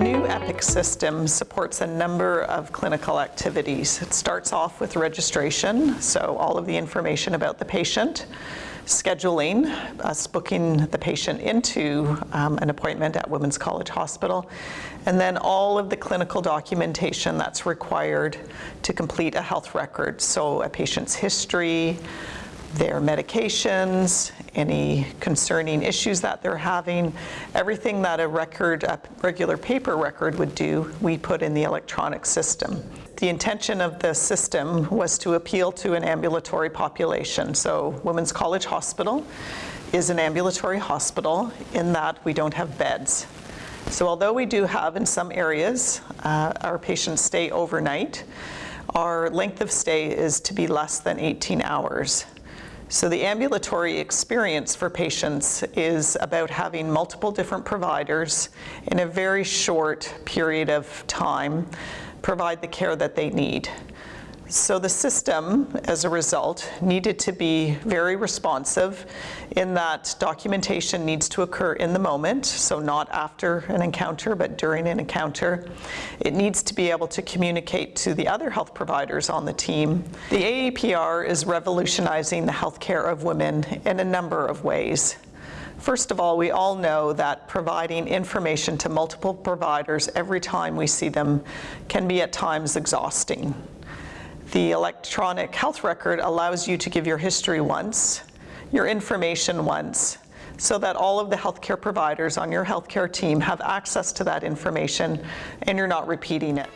Epic system supports a number of clinical activities. It starts off with registration, so all of the information about the patient, scheduling, us booking the patient into um, an appointment at Women's College Hospital, and then all of the clinical documentation that's required to complete a health record. So a patient's history, their medications, any concerning issues that they're having, everything that a record, a regular paper record would do, we put in the electronic system. The intention of the system was to appeal to an ambulatory population. So Women's College Hospital is an ambulatory hospital in that we don't have beds. So although we do have in some areas, uh, our patients stay overnight, our length of stay is to be less than 18 hours. So the ambulatory experience for patients is about having multiple different providers in a very short period of time provide the care that they need. So the system, as a result, needed to be very responsive in that documentation needs to occur in the moment, so not after an encounter, but during an encounter. It needs to be able to communicate to the other health providers on the team. The AAPR is revolutionizing the healthcare of women in a number of ways. First of all, we all know that providing information to multiple providers every time we see them can be at times exhausting. The electronic health record allows you to give your history once, your information once, so that all of the healthcare providers on your healthcare team have access to that information and you're not repeating it.